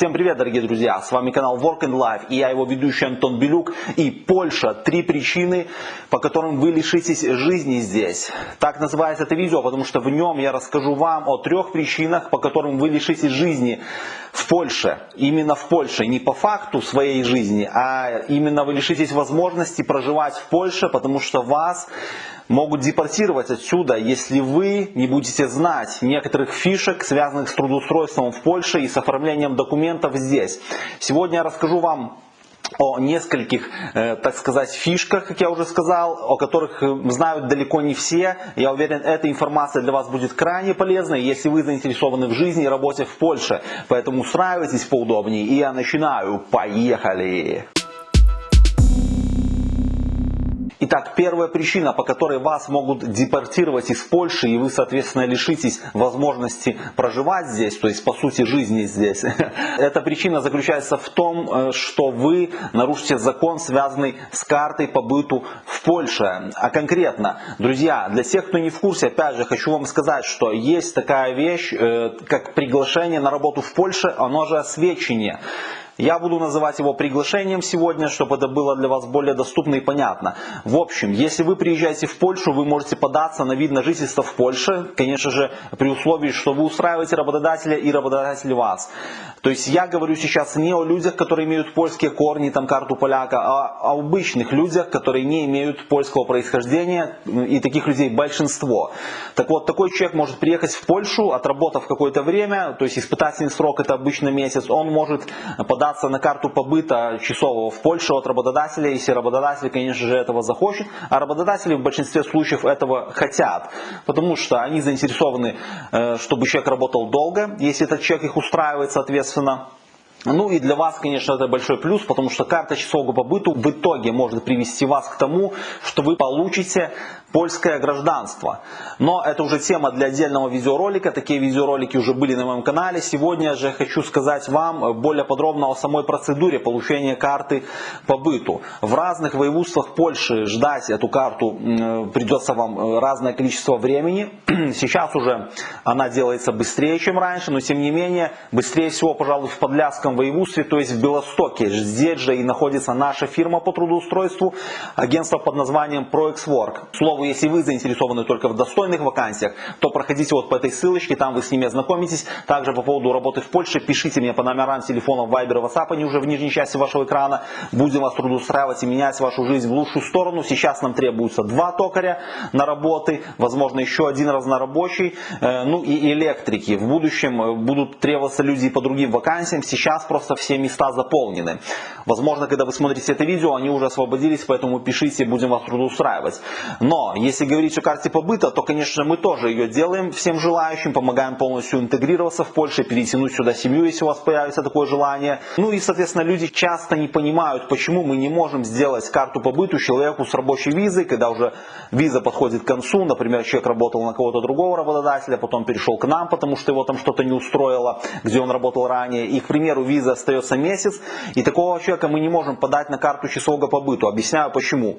Всем привет, дорогие друзья! С вами канал Work and Life и я его ведущий Антон Белюк. И Польша. Три причины, по которым вы лишитесь жизни здесь. Так называется это видео, потому что в нем я расскажу вам о трех причинах, по которым вы лишитесь жизни в Польше. Именно в Польше. Не по факту своей жизни, а именно вы лишитесь возможности проживать в Польше, потому что вас могут депортировать отсюда, если вы не будете знать некоторых фишек, связанных с трудоустройством в Польше и с оформлением документов здесь. Сегодня я расскажу вам о нескольких, э, так сказать, фишках, как я уже сказал, о которых э, знают далеко не все. Я уверен, эта информация для вас будет крайне полезной, если вы заинтересованы в жизни и работе в Польше. Поэтому устраивайтесь поудобнее, и я начинаю. Поехали! Итак, первая причина, по которой вас могут депортировать из Польши, и вы, соответственно, лишитесь возможности проживать здесь, то есть, по сути, жизни здесь. Эта причина заключается в том, э, что вы нарушите закон, связанный с картой по быту в Польше. А конкретно, друзья, для тех, кто не в курсе, опять же, хочу вам сказать, что есть такая вещь, э, как приглашение на работу в Польше, оно же освещение. Я буду называть его приглашением сегодня, чтобы это было для вас более доступно и понятно. В общем, если вы приезжаете в Польшу, вы можете податься на вид на жительство в Польше, конечно же, при условии, что вы устраиваете работодателя и работодатель вас. То есть я говорю сейчас не о людях, которые имеют польские корни, там карту поляка, а о обычных людях, которые не имеют польского происхождения, и таких людей большинство. Так вот, такой человек может приехать в Польшу, отработав какое-то время, то есть испытательный срок это обычно месяц, он может податься податься на карту побыта часового в Польшу от работодателя, если работодатель, конечно же, этого захочет. А работодатели в большинстве случаев этого хотят, потому что они заинтересованы, э, чтобы человек работал долго, если этот человек их устраивает, соответственно. Ну и для вас, конечно, это большой плюс, потому что карта часового побыту в итоге может привести вас к тому, что вы получите польское гражданство. Но это уже тема для отдельного видеоролика. Такие видеоролики уже были на моем канале. Сегодня же хочу сказать вам более подробно о самой процедуре получения карты по быту. В разных воеводствах Польши ждать эту карту придется вам э, разное количество времени. Сейчас уже она делается быстрее, чем раньше, но тем не менее быстрее всего, пожалуй, в Подляском воеводстве, то есть в Белостоке. Здесь же и находится наша фирма по трудоустройству, агентство под названием ProExWork. Слово если вы заинтересованы только в достойных вакансиях, то проходите вот по этой ссылочке, там вы с ними ознакомитесь. Также по поводу работы в Польше, пишите мне по номерам телефонов Viber и WhatsApp, они уже в нижней части вашего экрана. Будем вас трудоустраивать и менять вашу жизнь в лучшую сторону. Сейчас нам требуется два токаря на работы, возможно еще один разнорабочий, э, ну и электрики. В будущем э, будут требоваться люди по другим вакансиям, сейчас просто все места заполнены. Возможно, когда вы смотрите это видео, они уже освободились, поэтому пишите, будем вас трудоустраивать. Но если говорить о карте побыта, то, конечно, мы тоже ее делаем всем желающим, помогаем полностью интегрироваться в Польше, перетянуть сюда семью, если у вас появится такое желание. Ну и, соответственно, люди часто не понимают, почему мы не можем сделать карту побыту человеку с рабочей визой, когда уже виза подходит к концу, например, человек работал на кого-то другого работодателя, потом перешел к нам, потому что его там что-то не устроило, где он работал ранее, и, к примеру, виза остается месяц, и такого человека мы не можем подать на карту часового побыту. Объясняю почему.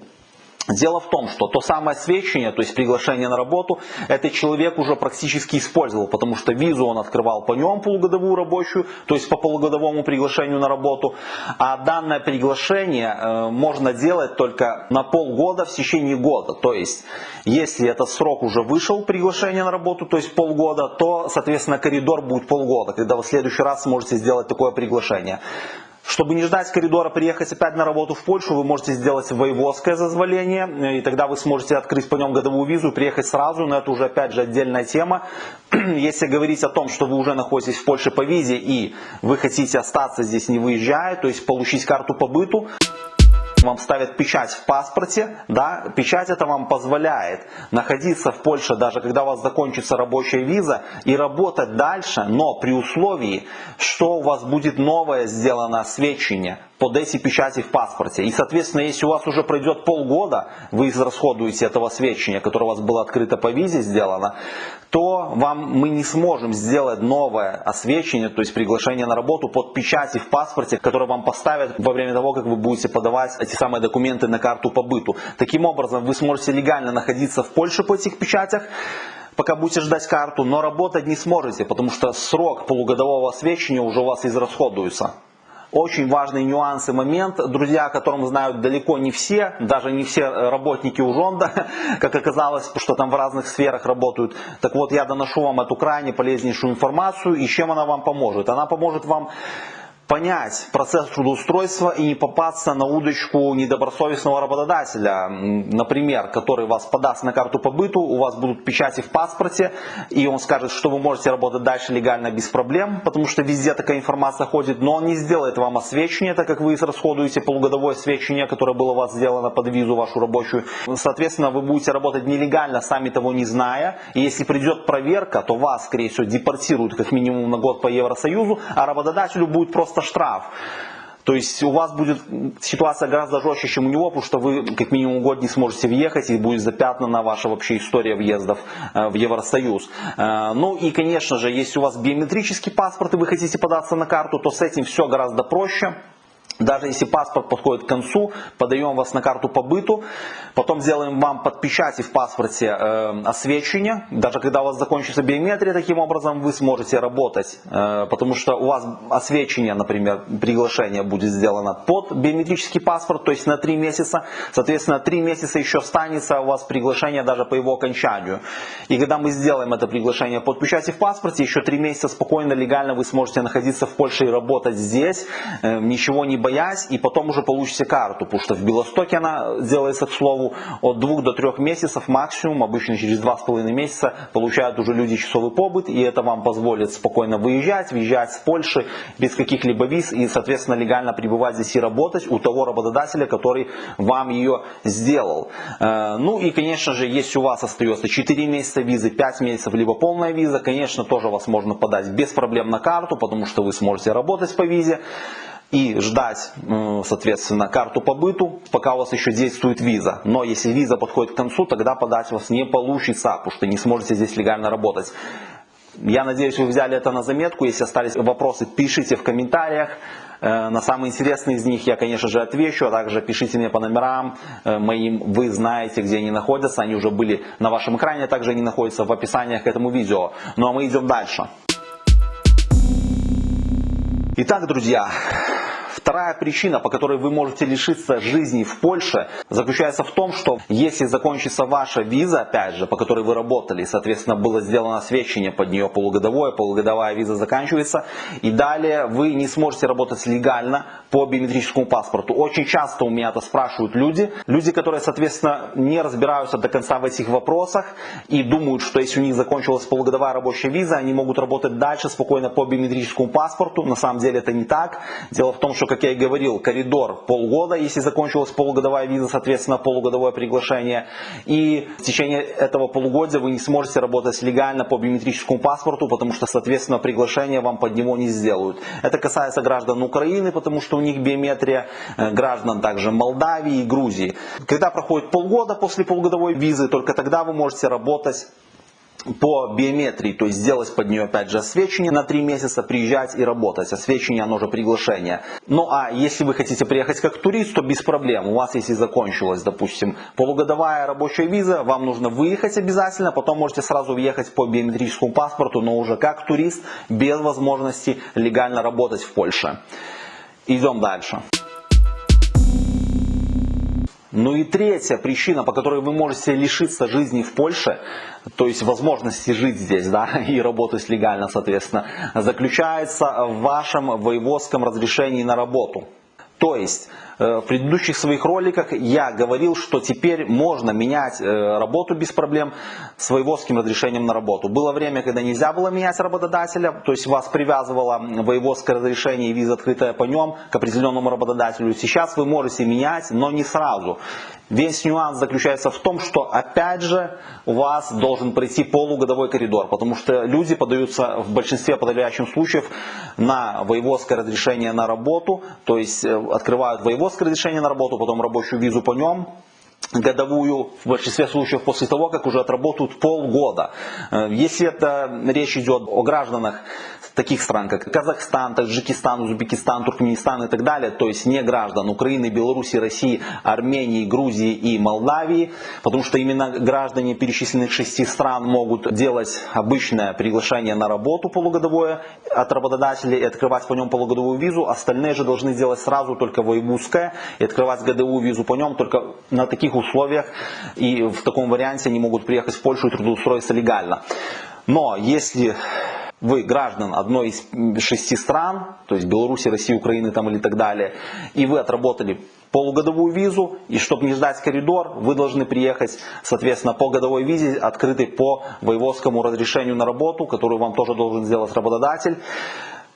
Дело в том, что то самое свечение, то есть приглашение на работу, этот человек уже практически использовал, потому что визу он открывал по нем полугодовую рабочую, то есть по полугодовому приглашению на работу, а данное приглашение э, можно делать только на полгода в течение года. То есть, если этот срок уже вышел, приглашение на работу, то есть полгода, то, соответственно, коридор будет полгода, когда вы в следующий раз сможете сделать такое приглашение. Чтобы не ждать коридора, приехать опять на работу в Польшу, вы можете сделать воеводское зазволение, и тогда вы сможете открыть по нем годовую визу и приехать сразу, но это уже опять же отдельная тема. Если говорить о том, что вы уже находитесь в Польше по визе и вы хотите остаться здесь не выезжая, то есть получить карту по быту, вам ставят печать в паспорте, да, печать это вам позволяет находиться в Польше, даже когда у вас закончится рабочая виза, и работать дальше, но при условии, что у вас будет новое сделано сведчение под эти печати в паспорте. И, соответственно, если у вас уже пройдет полгода, вы израсходуете этого сведчения, которое у вас было открыто по визе сделано, то вам мы не сможем сделать новое освещение, то есть приглашение на работу под печати в паспорте, которое вам поставят во время того, как вы будете подавать эти самые документы на карту побыту. Таким образом, вы сможете легально находиться в Польше по этих печатях, пока будете ждать карту, но работать не сможете, потому что срок полугодового освещения уже у вас израсходуется. Очень важный нюанс и момент, друзья, о котором знают далеко не все, даже не все работники Ужонда, как оказалось, что там в разных сферах работают. Так вот, я доношу вам эту крайне полезнейшую информацию, и чем она вам поможет? Она поможет вам понять процесс трудоустройства и не попасться на удочку недобросовестного работодателя, например, который вас подаст на карту по быту, у вас будут печати в паспорте, и он скажет, что вы можете работать дальше легально без проблем, потому что везде такая информация ходит, но он не сделает вам освещение, так как вы расходуете полугодовое освещение, которое было у вас сделано под визу вашу рабочую. Соответственно, вы будете работать нелегально, сами того не зная, и если придет проверка, то вас, скорее всего, депортируют как минимум на год по Евросоюзу, а работодателю будет просто штраф. То есть у вас будет ситуация гораздо жестче, чем у него, потому что вы как минимум год не сможете въехать и будет запятнана ваша вообще история въездов э, в Евросоюз. Э, ну и конечно же, если у вас биометрический паспорт и вы хотите податься на карту, то с этим все гораздо проще. Даже если паспорт подходит к концу, подаем вас на карту по быту, потом сделаем вам под печати в паспорте э, освещение. Даже когда у вас закончится биометрия, таким образом вы сможете работать, э, потому что у вас освещение, например, приглашение будет сделано под биометрический паспорт, то есть на 3 месяца. Соответственно, 3 месяца еще останется у вас приглашение даже по его окончанию. И когда мы сделаем это приглашение под печати в паспорте, еще 3 месяца спокойно, легально вы сможете находиться в Польше и работать здесь, э, ничего не боясь боясь, и потом уже получите карту, потому что в Белостоке она делается, к слову, от двух до трех месяцев максимум, обычно через два с половиной месяца получают уже люди часовой побыт, и это вам позволит спокойно выезжать, въезжать с Польши без каких-либо виз, и, соответственно, легально пребывать здесь и работать у того работодателя, который вам ее сделал. Э, ну и, конечно же, если у вас остается 4 месяца визы, 5 месяцев, либо полная виза, конечно, тоже вас можно подать без проблем на карту, потому что вы сможете работать по визе и ждать, соответственно, карту по быту, пока у вас еще действует виза. Но если виза подходит к концу, тогда подать вас не получится, потому что не сможете здесь легально работать. Я надеюсь, вы взяли это на заметку. Если остались вопросы, пишите в комментариях. Э, на самые интересные из них я, конечно же, отвечу, а также пишите мне по номерам э, моим, вы знаете, где они находятся, они уже были на вашем экране, также они находятся в описаниях к этому видео. Ну а мы идем дальше. Итак, друзья, Вторая причина, по которой вы можете лишиться жизни в Польше, заключается в том, что если закончится ваша виза, опять же, по которой вы работали, соответственно, было сделано освещение под нее полугодовое, полугодовая виза заканчивается, и далее вы не сможете работать легально по биометрическому паспорту. Очень часто у меня это спрашивают люди, люди, которые, соответственно, не разбираются до конца в этих вопросах и думают, что если у них закончилась полугодовая рабочая виза, они могут работать дальше спокойно по биометрическому паспорту. На самом деле это не так. Дело в том, что как я и говорил, коридор полгода, если закончилась полугодовая виза, соответственно, полугодовое приглашение. И в течение этого полугодия вы не сможете работать легально по биометрическому паспорту, потому что, соответственно, приглашение вам под него не сделают. Это касается граждан Украины, потому что них биометрия, э, граждан также Молдавии и Грузии. Когда проходит полгода после полугодовой визы, только тогда вы можете работать по биометрии, то есть сделать под нее опять же освещение на 3 месяца, приезжать и работать. Освещение, оно же приглашение. Ну а если вы хотите приехать как турист, то без проблем. У вас если закончилась, допустим, полугодовая рабочая виза, вам нужно выехать обязательно, потом можете сразу въехать по биометрическому паспорту, но уже как турист, без возможности легально работать в Польше. Идем дальше. Ну и третья причина, по которой вы можете лишиться жизни в Польше, то есть возможности жить здесь да, и работать легально, соответственно, заключается в вашем воеводском разрешении на работу. То есть в предыдущих своих роликах я говорил, что теперь можно менять э, работу без проблем с воеводским разрешением на работу. Было время, когда нельзя было менять работодателя, то есть вас привязывало воеводское разрешение и виза открытая по нем к определенному работодателю. Сейчас вы можете менять, но не сразу. Весь нюанс заключается в том, что опять же у вас должен пройти полугодовой коридор, потому что люди подаются в большинстве подавляющих случаев на воеводское разрешение на работу, то есть э, открывают воеводское разрешение на работу, потом рабочую визу по нем, годовую в большинстве случаев после того, как уже отработают полгода. Э, если это речь идет о гражданах таких стран, как Казахстан, Таджикистан, Узбекистан, Туркменистан и так далее, то есть не граждан Украины, Беларуси, России, Армении, Грузии и Молдавии, потому что именно граждане перечисленных шести стран могут делать обычное приглашение на работу полугодовое от работодателей и открывать по нем полугодовую визу, остальные же должны делать сразу только воевузское и открывать годовую визу по нем только на таких условиях и в таком варианте они могут приехать в Польшу и трудоустроиться легально. Но если вы граждан одной из шести стран, то есть Беларуси, России, Украины там или так далее, и вы отработали полугодовую визу, и чтобы не ждать коридор, вы должны приехать, соответственно, по годовой визе, открытой по воеводскому разрешению на работу, которую вам тоже должен сделать работодатель.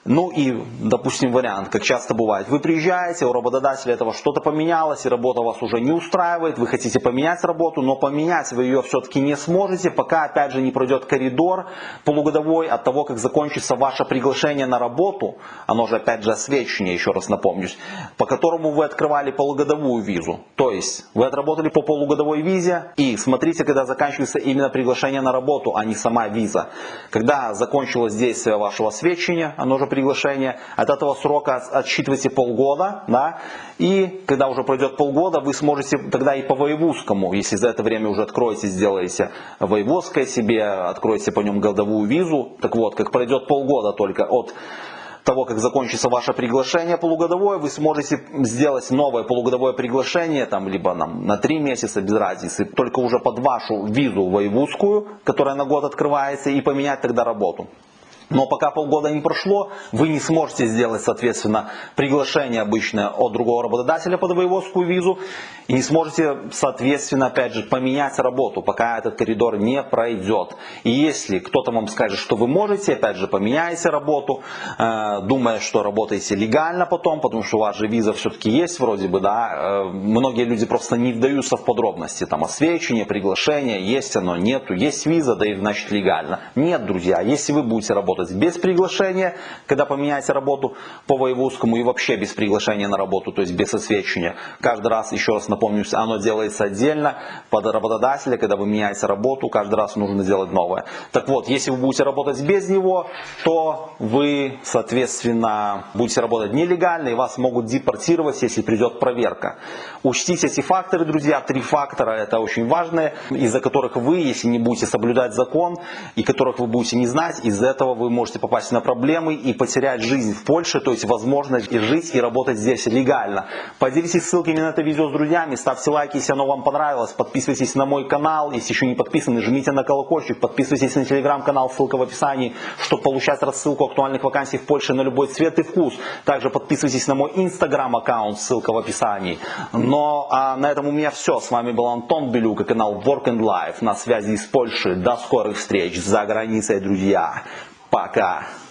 Ну и, допустим, вариант, как часто бывает, вы приезжаете, у работодателя этого что-то поменялось, и работа вас уже не устраивает, вы хотите поменять работу, но поменять вы ее все-таки не сможете, пока, опять же, не пройдет коридор полугодовой от того, как закончится ваше приглашение на работу, оно же, опять же, освещение, еще раз напомнюсь, по которому вы открывали полугодовую визу. То есть, вы отработали по полугодовой визе, и смотрите, когда заканчивается именно приглашение на работу, а не сама виза. Когда закончилось действие вашего освещения, оно же приглашения. От этого срока отсчитывайте полгода. Да? И когда уже пройдет полгода, вы сможете тогда и по воевузскому, если за это время уже откроете, сделаете воеводское себе, откроете по нем годовую визу. Так вот, как пройдет полгода только от того, как закончится ваше приглашение полугодовое, вы сможете сделать новое полугодовое приглашение, там, либо нам, на три месяца, без разницы, только уже под вашу визу воевузскую, которая на год открывается, и поменять тогда работу. Но пока полгода не прошло, вы не сможете сделать, соответственно, приглашение обычное от другого работодателя под воеводскую визу и не сможете, соответственно, опять же, поменять работу, пока этот коридор не пройдет. И если кто-то вам скажет, что вы можете, опять же, поменяете работу, э, думая, что работаете легально потом, потому что у вас же виза все-таки есть вроде бы, да, э, многие люди просто не вдаются в подробности, там, освещение, приглашение, есть оно, нету, есть виза, да и значит легально. Нет, друзья, если вы будете работать работать без приглашения, когда поменяете работу по воевузскому и вообще без приглашения на работу, то есть без освещения. Каждый раз, еще раз напомню, оно делается отдельно под работодателя, когда вы меняете работу, каждый раз нужно делать новое. Так вот, если вы будете работать без него, то вы, соответственно, будете работать нелегально и вас могут депортировать, если придет проверка. Учтите эти факторы, друзья, три фактора, это очень важные, из-за которых вы, если не будете соблюдать закон, и которых вы будете не знать, из-за этого вы вы можете попасть на проблемы и потерять жизнь в Польше, то есть возможность и жить и работать здесь легально. Поделитесь ссылками на это видео с друзьями, ставьте лайки, если оно вам понравилось, подписывайтесь на мой канал, если еще не подписаны, жмите на колокольчик, подписывайтесь на телеграм-канал, ссылка в описании, чтобы получать рассылку актуальных вакансий в Польше на любой цвет и вкус. Также подписывайтесь на мой инстаграм аккаунт, ссылка в описании. Но а на этом у меня все. С вами был Антон Белюк и канал Work and Life на связи из Польши. До скорых встреч за границей, друзья. Пока.